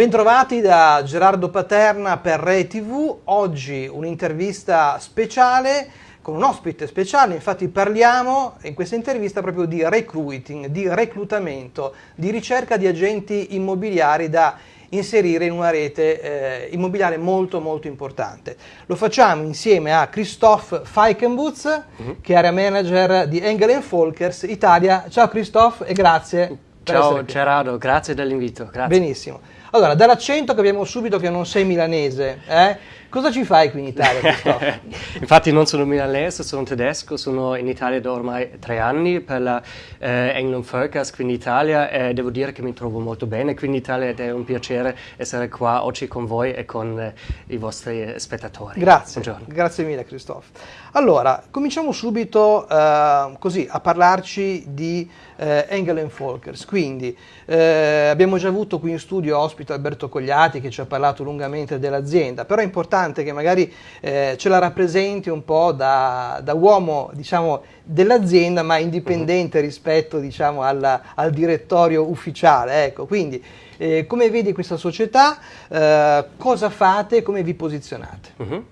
Bentrovati da Gerardo Paterna per Rai TV, oggi un'intervista speciale con un ospite speciale, infatti parliamo in questa intervista proprio di recruiting, di reclutamento, di ricerca di agenti immobiliari da inserire in una rete eh, immobiliare molto molto importante. Lo facciamo insieme a Christophe Feikenbutz, mm -hmm. che è area manager di Engel Folkers Italia. Ciao Christophe e grazie. Ciao Gerardo, grazie dell'invito. Benissimo. Allora, dall'accento capiamo subito che non sei milanese, eh? Cosa ci fai qui in Italia, Infatti non sono milanese, sono tedesco, sono in Italia da ormai tre anni per la eh, England Focus qui in Italia e devo dire che mi trovo molto bene qui in Italia ed è un piacere essere qua oggi con voi e con eh, i vostri spettatori. Grazie, Buongiorno. grazie mille Christophe. Allora, cominciamo subito eh, così a parlarci di eh, Engel Folkers. Quindi eh, abbiamo già avuto qui in studio ospite Alberto Cogliati che ci ha parlato lungamente dell'azienda, però è importante che magari eh, ce la rappresenti un po' da, da uomo diciamo, dell'azienda ma indipendente uh-huh. rispetto diciamo, alla, al direttorio ufficiale. Ecco, quindi eh, come vedi questa società, eh, cosa fate, come vi posizionate? Uh-huh.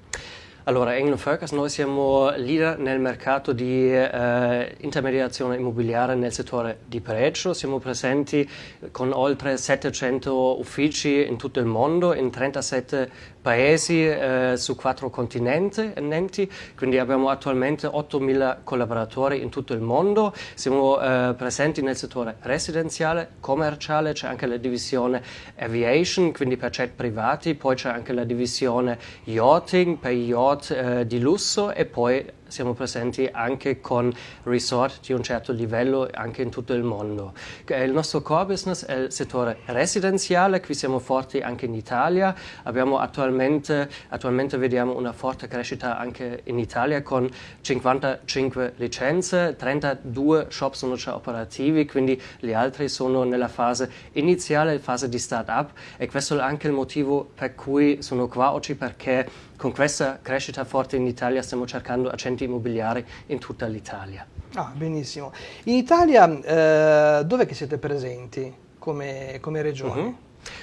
Allora, England Focus, noi siamo leader nel mercato di eh, intermediazione immobiliare nel settore di pregio, siamo presenti con oltre 700 uffici in tutto il mondo, in 37 paesi eh, su quattro continenti, quindi abbiamo attualmente 8.000 collaboratori in tutto il mondo, siamo eh, presenti nel settore residenziale, commerciale, c'è anche la divisione aviation, quindi per jet privati, poi c'è anche la divisione yachting per yacht eh, di lusso e poi siamo presenti anche con resort di un certo livello anche in tutto il mondo. Il nostro core business è il settore residenziale, qui siamo forti anche in Italia, abbiamo attualmente, attualmente vediamo una forte crescita anche in Italia con 55 licenze, 32 shop sono già operativi, quindi gli altri sono nella fase iniziale, fase di start-up e questo è anche il motivo per cui sono qua oggi perché con questa crescita forte in Italia stiamo cercando accenti immobiliari in tutta l'Italia. Ah, benissimo. In Italia eh, dove che siete presenti come, come regione? Uh -huh.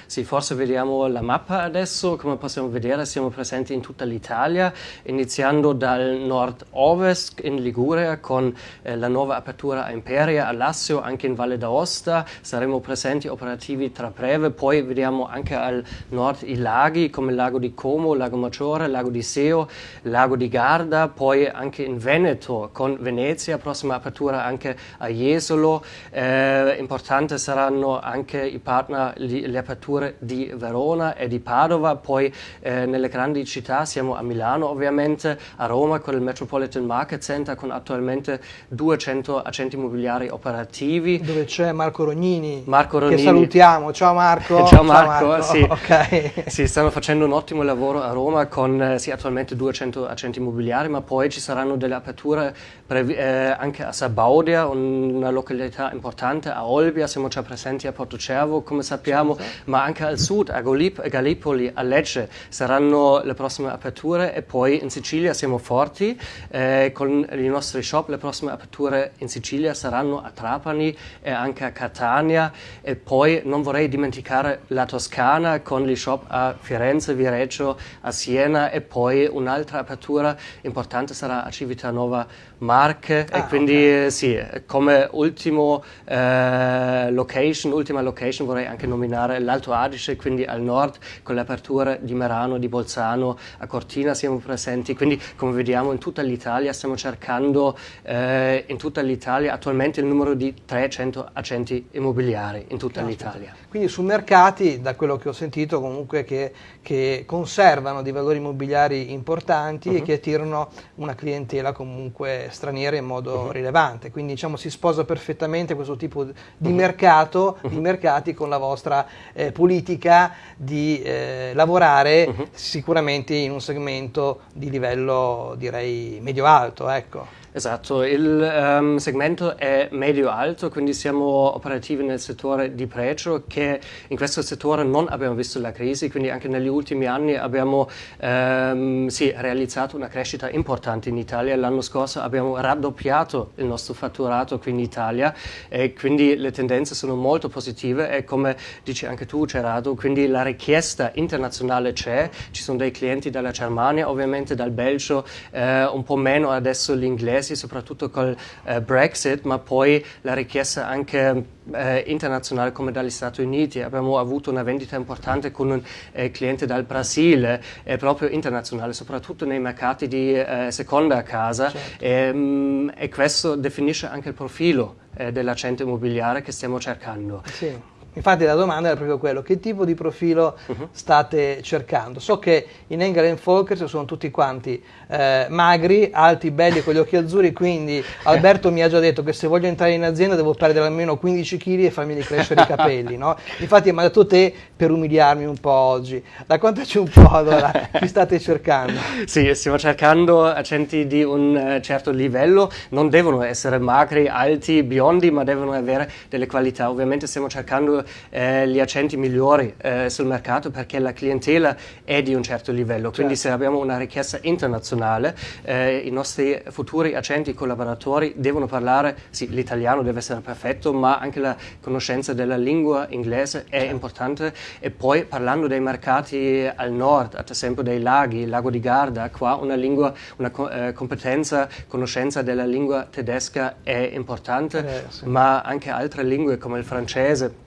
Sì, forse vediamo la mappa adesso, come possiamo vedere siamo presenti in tutta l'Italia, iniziando dal nord-ovest in Liguria con eh, la nuova apertura a Imperia, a Lassio, anche in Valle d'Aosta, saremo presenti operativi tra breve, poi vediamo anche al nord i laghi come il lago di Como, Lago Maggiore, Lago di Seo, Lago di Garda, poi anche in Veneto con Venezia, prossima apertura anche a Jesolo, eh, importante saranno anche i partner, le aperture prefetture di Verona e di Padova, poi eh, nelle grandi città siamo a Milano ovviamente, a Roma con il Metropolitan Market Center con attualmente 200 agenti immobiliari operativi. Dove c'è Marco Rognini, Marco Rognini, che salutiamo. Ciao Marco. Ciao Marco, Ciao Marco. Sì. Okay. sì, stanno facendo un ottimo lavoro a Roma con eh, sì, attualmente 200 agenti immobiliari, ma poi ci saranno delle aperture eh, anche a Sabaudia, una località importante, a Olbia, siamo già presenti a Porto Cervo, come sappiamo, sì, ma anche al sud, a Gallipoli, a Lecce, saranno le prossime aperture e poi in Sicilia siamo forti, eh, con i nostri shop le prossime aperture in Sicilia saranno a Trapani e anche a Catania e poi non vorrei dimenticare la Toscana con gli shop a Firenze, Vireggio, a Siena e poi un'altra apertura importante sarà a Civitanova Marche ah, e quindi okay. sì, come ultimo eh, location, ultima location vorrei anche nominare l'Alto Adige, quindi al nord con l'apertura di Merano, di Bolzano, a Cortina siamo presenti, quindi come vediamo in tutta l'Italia stiamo cercando eh, in tutta l'Italia attualmente il numero di 300 agenti immobiliari in tutta l'Italia. Quindi su mercati, da quello che ho sentito comunque che, che conservano dei valori immobiliari importanti uh -huh. e mhm. che attirano una clientela comunque straniere in modo uh-huh. rilevante, quindi diciamo si sposa perfettamente questo tipo di uh-huh. mercato, uh-huh. di mercati con la vostra eh, politica di eh, lavorare sicuramente in un segmento di livello direi medio-alto, ecco. Esatto, il um, segmento è medio-alto, quindi siamo operativi nel settore di pregio che in questo settore non abbiamo visto la crisi, quindi anche negli ultimi anni abbiamo um, sì, realizzato una crescita importante in Italia. L'anno scorso abbiamo raddoppiato il nostro fatturato qui in Italia e quindi le tendenze sono molto positive e come dici anche tu Gerardo, quindi la richiesta internazionale c'è, ci sono dei clienti dalla Germania, ovviamente dal Belgio, eh, un po' meno adesso gli inglesi, soprattutto col eh, Brexit, ma poi la richiesta anche eh, internazionale come dagli Stati Uniti. Abbiamo avuto una vendita importante con un eh, cliente dal Brasile, proprio internazionale, soprattutto nei mercati di eh, seconda casa certo. e, mm, e, questo definisce anche il profilo eh, dell'agente immobiliare che stiamo cercando. Sì. Infatti la domanda era proprio quello, che tipo di profilo uh-huh. state cercando? So che in Engel Folkers sono tutti quanti eh, magri, alti, belli, con gli occhi azzurri, quindi Alberto mi ha già detto che se voglio entrare in azienda devo perdere almeno 15 kg e farmi crescere i capelli, no? Infatti mi ha detto te per umiliarmi un po' oggi. Raccontaci un po' allora, chi state cercando? Sì, stiamo cercando accenti di un uh, certo livello, non devono essere magri, alti, biondi, ma devono avere delle qualità. Ovviamente stiamo cercando eh, gli accenti migliori eh, sul mercato perché la clientela è di un certo livello. Quindi certo. se abbiamo una richiesta internazionale, eh, i nostri futuri accenti collaboratori devono parlare, sì, l'italiano deve essere perfetto, ma anche la conoscenza della lingua inglese è certo. importante. E poi parlando dei mercati al nord, ad esempio dei laghi, il lago di Garda, qua una lingua, una eh, competenza, conoscenza della lingua tedesca è importante, eh, sì. ma anche altre lingue come il francese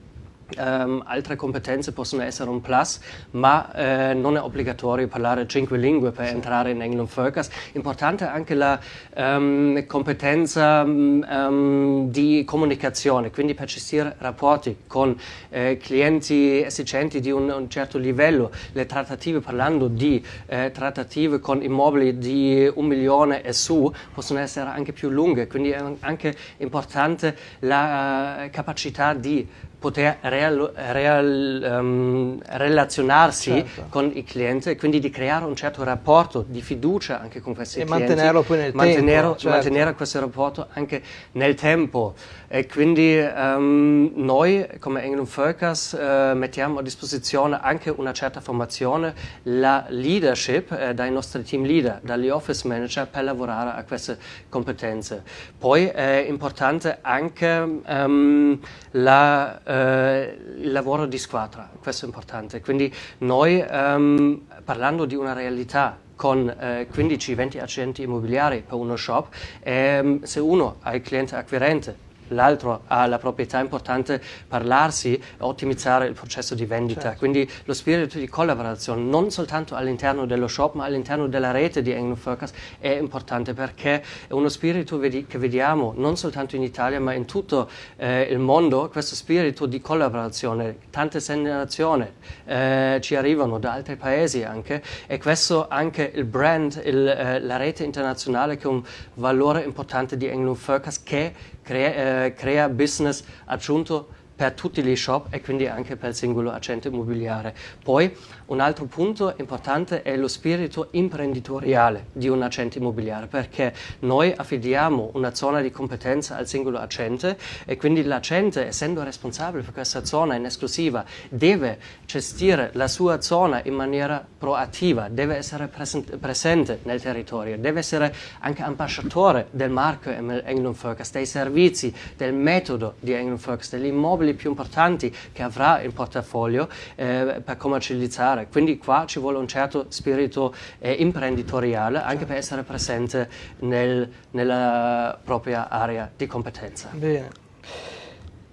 Um, altre competenze possono essere un plus, ma eh, non è obbligatorio parlare cinque lingue per sì. entrare in England Focus. Importante anche la um, competenza um, di comunicazione, quindi per gestire rapporti con eh, clienti esigenti di un, un, certo livello. Le trattative, parlando di eh, trattative con immobili di un milione e su, possono essere anche più lunghe, quindi è anche importante la uh, capacità di poter real, real, um, relazionarsi certo. con il cliente e quindi di creare un certo rapporto di fiducia anche con questi e clienti. E mantenerlo poi nel mantenere, tempo. Certo. Mantenere questo rapporto anche nel tempo. E quindi um, noi come England Focus uh, mettiamo a disposizione anche una certa formazione, la leadership uh, dai nostri team leader, dagli office manager per lavorare a queste competenze. Poi è importante anche um, la eh, il lavoro di squadra, questo è importante. Quindi noi um, parlando di una realtà con eh, 15-20 agenti immobiliari per uno shop, ehm, se uno ha il cliente acquirente l'altro ha la proprietà importante parlarsi e ottimizzare il processo di vendita. Certo. Quindi lo spirito di collaborazione non soltanto all'interno dello shop ma all'interno della rete di England Focus è importante perché è uno spirito che vediamo non soltanto in Italia ma in tutto eh, il mondo, questo spirito di collaborazione. Tante segnalazioni eh, ci arrivano da altri paesi anche e questo anche il brand, il, eh, la rete internazionale che è un valore importante di England Focus che crea, eh, crea business aggiunto per tutti gli shop e quindi anche per il singolo agente immobiliare. Poi un altro punto importante è lo spirito imprenditoriale di un agente immobiliare perché noi affidiamo una zona di competenza al singolo agente e quindi l'agente, essendo responsabile per questa zona in esclusiva, deve gestire la sua zona in maniera proattiva, deve essere presente, nel territorio, deve essere anche ambasciatore del marchio England Focus, dei servizi, del metodo di England Focus, degli immobili quelli più importanti che avrà in portafoglio eh, per commercializzare. Quindi qua ci vuole un certo spirito eh, imprenditoriale anche certo. per essere presente nel, nella propria area di competenza. Bene.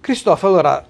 Cristoforo, allora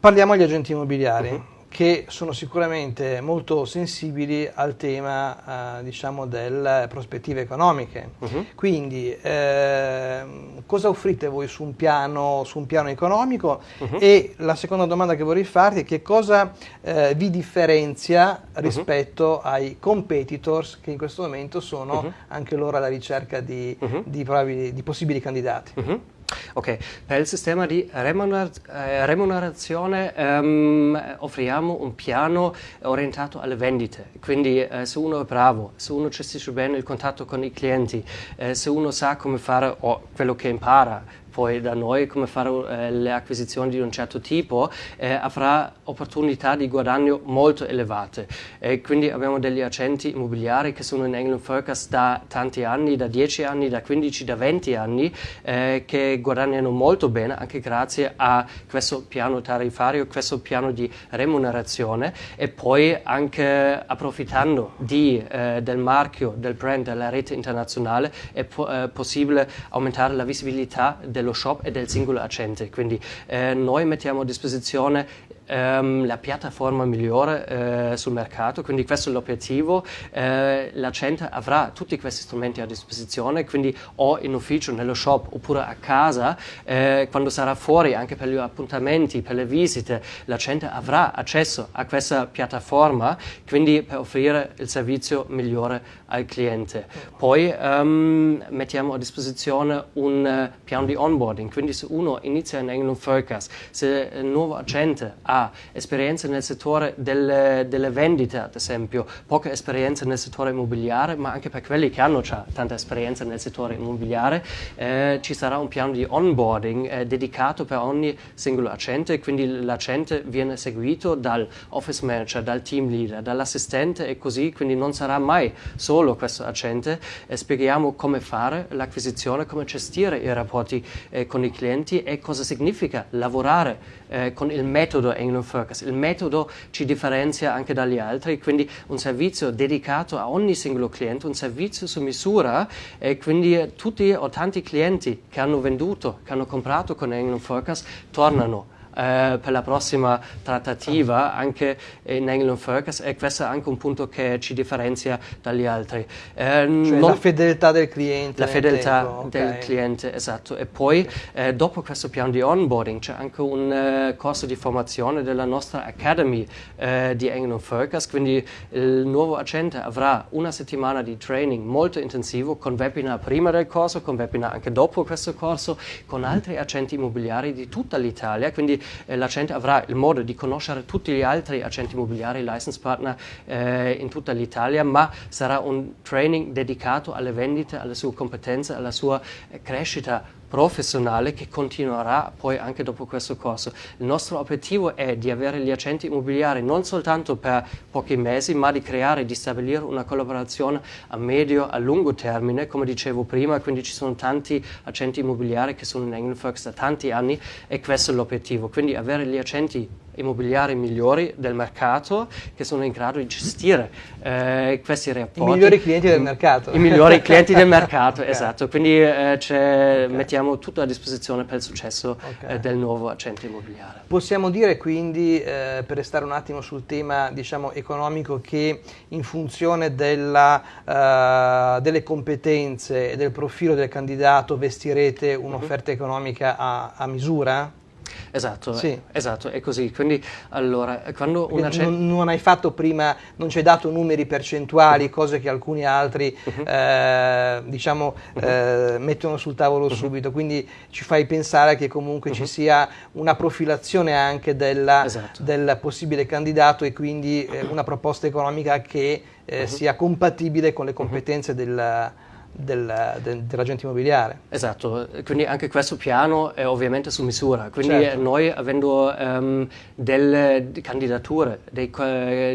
parliamo agli agenti immobiliari. Uh-huh che sono sicuramente molto sensibili al tema eh, diciamo delle prospettive economiche. Uh-huh. Quindi eh, cosa offrite voi su un piano, su un piano economico? Uh-huh. E la seconda domanda che vorrei farti è che cosa eh, vi differenzia mhm. rispetto uh-huh. ai competitors che in questo momento sono anche loro alla ricerca di, di, probabili, di possibili candidati? Ok, per il sistema di eh, remunerazione ehm, offriamo un piano orientato alle vendite, quindi eh, se uno è bravo, se uno gestisce bene il contatto con i clienti, eh, se uno sa come fare o quello che impara poi da noi come fare eh, le acquisizioni di un certo tipo, eh, avrà opportunità di guadagno molto elevate. E quindi abbiamo degli agenti immobiliari che sono in England Focus da tanti anni, da 10 anni, da 15, da 20 anni, eh, che guadagnano molto bene anche grazie a questo piano tariffario, questo piano di remunerazione e poi anche approfittando di, eh, del marchio, del brand, della rete internazionale è po- eh, possibile aumentare la visibilità dello shop e del singolo agente. Quindi eh, noi mettiamo a disposizione ehm, la piattaforma migliore eh, sul mercato, quindi questo è l'obiettivo. Eh, la gente avrà tutti questi strumenti a disposizione, quindi o in ufficio, nello shop oppure a casa, eh, quando sarà fuori anche per gli appuntamenti, per le visite, la gente avrà accesso a questa piattaforma, quindi per offrire il servizio migliore al cliente. Poi ehm, mettiamo a disposizione un uh, piano di onboarding, quindi se uno inizia in England Focus, se il nuovo agente ha ha esperienza nel settore delle, delle, vendite, ad esempio, poca esperienza nel settore immobiliare, ma anche per quelli che hanno già tanta esperienza nel settore immobiliare, eh, ci sarà un piano di onboarding eh, dedicato per ogni singolo agente, quindi l'agente viene seguito dal office manager, dal team leader, dall'assistente e così, quindi non sarà mai solo questo agente. Eh, spieghiamo come fare l'acquisizione, come gestire i rapporti eh, con i clienti e cosa significa lavorare eh, con il metodo England Focus. Il metodo ci differenzia anche dagli altri, quindi un servizio dedicato a ogni singolo cliente, un servizio su misura e quindi tutti o tanti clienti che hanno venduto, che hanno comprato con England Focus tornano eh, per la prossima trattativa anche in England Focus e questo è anche un punto che ci differenzia dagli altri. Eh, cioè la fedeltà del cliente. La fedeltà tempo. del okay. cliente, esatto. E poi eh, dopo questo piano di onboarding c'è anche un uh, corso di formazione della nostra Academy uh, di England Focus, quindi il nuovo agente avrà una settimana di training molto intensivo con webinar prima del corso, con webinar anche dopo questo corso, con altri agenti immobiliari di tutta l'Italia, quindi eh, l'agente avrà il modo di conoscere tutti gli altri agenti immobiliari, license partner eh, in tutta l'Italia, ma sarà un training dedicato alle vendite, alle sue competenze, alla sua eh, crescita professionale che continuerà poi anche dopo questo corso. Il nostro obiettivo è di avere gli agenti immobiliari non soltanto per pochi mesi, ma di creare, di stabilire una collaborazione a medio, a lungo termine, come dicevo prima, quindi ci sono tanti agenti immobiliari che sono in Englandfox da tanti anni e questo è l'obiettivo, quindi avere gli agenti immobiliari migliori del mercato che sono in grado di gestire eh, questi rapporti. I migliori clienti del mercato. I migliori clienti del mercato, okay. esatto. Quindi eh, okay. mettiamo tutto a disposizione per il successo okay. eh, del nuovo agente immobiliare. Possiamo dire quindi, eh, per restare un attimo sul tema diciamo, economico, che in funzione della, uh, delle competenze e del profilo del candidato vestirete un'offerta uh-huh. economica a, a misura? Esatto, sì. esatto, è così. Quindi allora, quando una c- non, non, hai fatto prima, non ci hai dato numeri percentuali, uh-huh. cose che alcuni altri uh-huh. eh, diciamo uh-huh. eh, mettono sul tavolo subito, quindi ci fai pensare che comunque ci sia una profilazione anche della, esatto. del possibile candidato e quindi eh, una proposta economica che eh, sia compatibile con le competenze del del, del, dell'agente immobiliare. Esatto, quindi anche questo piano è ovviamente su misura, quindi certo. noi avendo um, delle candidature, dei,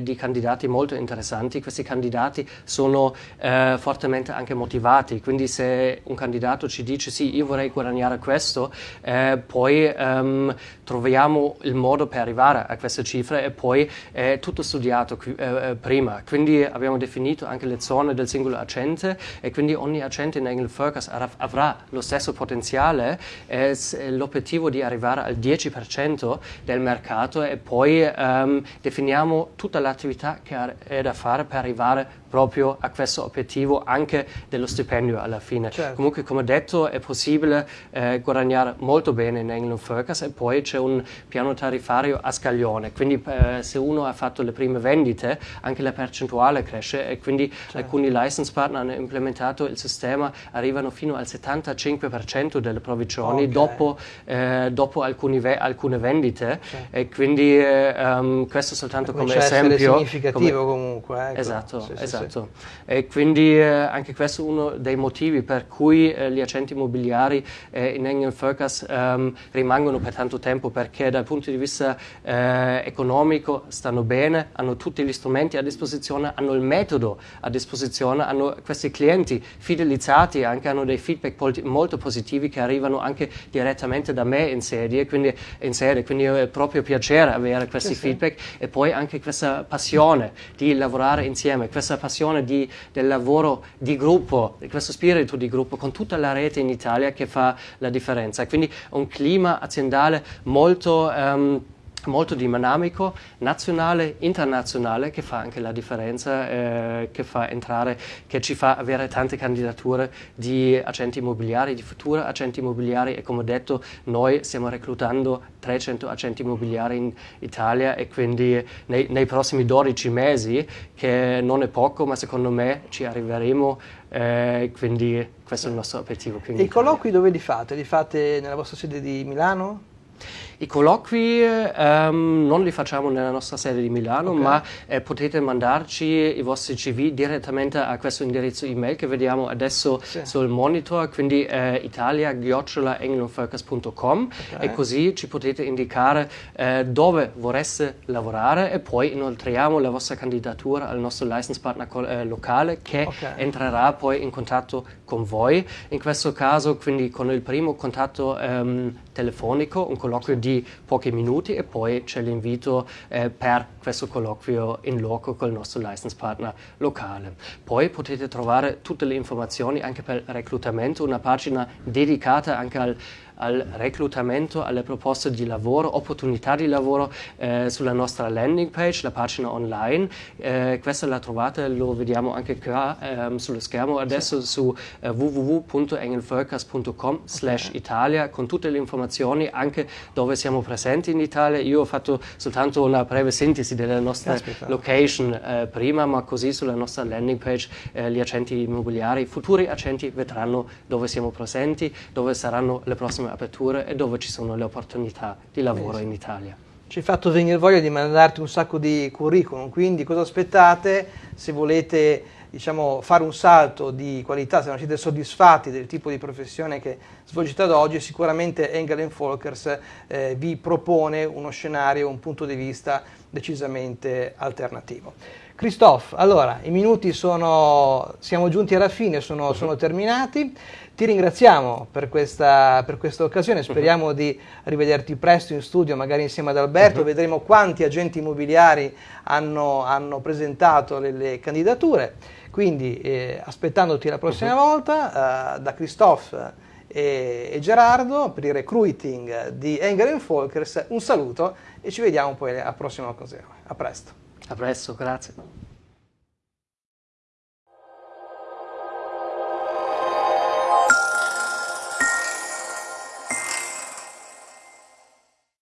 di candidati molto interessanti, questi candidati sono uh, fortemente anche motivati, quindi se un candidato ci dice sì, io vorrei guadagnare questo, eh, poi um, troviamo il modo per arrivare a queste cifre e poi è tutto studiato eh, prima, quindi abbiamo definito anche le zone del singolo agente e quindi ogni ogni agente in Engel Focus avrà lo stesso potenziale, è l'obiettivo di arrivare al 10% del mercato e poi um, definiamo tutta l'attività che è da fare per arrivare proprio a questo obiettivo anche dello stipendio alla fine. Certo. Comunque come detto è possibile eh, guadagnare molto bene in England Focus e poi c'è un piano tariffario a scaglione, quindi eh, se uno ha fatto le prime vendite anche la percentuale cresce e quindi certo. alcuni license partner hanno implementato il sistema arrivano fino al 75% delle provvigioni okay. dopo, eh, dopo ve alcune vendite cioè. e quindi um, questo soltanto come esempio. significativo come... comunque. Ecco. Esatto, sì, esatto. Sì, sì. E quindi eh, anche questo è uno dei motivi per cui eh, gli agenti immobiliari eh, in Engel Focus um, rimangono per tanto tempo perché dal punto di vista eh, economico stanno bene, hanno tutti gli strumenti a disposizione, hanno il metodo a disposizione, hanno questi clienti fidelizzati, anche hanno dei feedback molto positivi che arrivano anche direttamente da me in serie, quindi, in serie, quindi è proprio piacere avere questi sì, feedback sì. e poi anche questa passione di lavorare insieme, questa passione di, del lavoro di gruppo, questo spirito di gruppo con tutta la rete in Italia che fa la differenza. Quindi un clima aziendale molto... Um, molto dinamico, nazionale, internazionale, che fa anche la differenza, eh, che fa entrare, che ci fa avere tante candidature di agenti immobiliari, di futuri agenti immobiliari e come detto noi stiamo reclutando 300 agenti immobiliari in Italia e quindi nei, nei prossimi 12 mesi, che non è poco, ma secondo me ci arriveremo, eh, quindi questo è il nostro obiettivo. I colloqui dove li fate? Li fate nella vostra sede di Milano? I colloqui um, non li facciamo nella nostra sede di Milano, okay. ma eh, potete mandarci i vostri CV direttamente a questo indirizzo email che vediamo adesso sì. sul monitor, quindi eh, italia-englofocus.com okay. e così ci potete indicare eh, dove vorreste lavorare e poi inoltriamo la vostra candidatura al nostro license partner eh, locale che okay. entrerà poi in contatto con voi. In questo caso quindi con il primo contatto um, telefonico, un colloquio di di pochi minuti e poi c'è l'invito eh, per questo colloquio in loco col nostro license partner locale. Poi potete trovare tutte le informazioni anche per il reclutamento, una pagina dedicata anche al al reclutamento, alle proposte di lavoro, opportunità di lavoro eh, sulla nostra landing page, la pagina online. Eh, questa la trovate, lo vediamo anche qua ehm, sullo schermo adesso sì. su eh, www.engelvölkers.com slash Italia con tutte le informazioni anche dove siamo presenti in Italia. Io ho fatto soltanto una breve sintesi della nostra Aspetta. location eh, prima, ma così sulla nostra landing page eh, gli agenti immobiliari, futuri agenti vedranno dove siamo presenti, dove saranno le prossime aperture e dove ci sono le opportunità di lavoro in Italia. Ci hai fatto venire voglia di mandarti un sacco di curriculum, quindi cosa aspettate se volete diciamo, fare un salto di qualità, se non siete soddisfatti del tipo di professione che svolgete ad oggi, sicuramente Engel Folkers eh, vi propone uno scenario, un punto di vista decisamente alternativo. Christophe, allora i minuti sono, siamo giunti alla fine, sono, mhm. sono terminati. Ti ringraziamo per questa, per questa occasione, speriamo uh-huh. di rivederti presto in studio, magari insieme ad Alberto, uh-huh. vedremo quanti agenti immobiliari hanno, hanno presentato le, le, candidature, quindi eh, aspettandoti la prossima uh-huh. volta, eh, da Christophe e, e, Gerardo per il recruiting di Engel Folkers, un saluto e ci vediamo poi alla prossima occasione. A presto. A presto, grazie.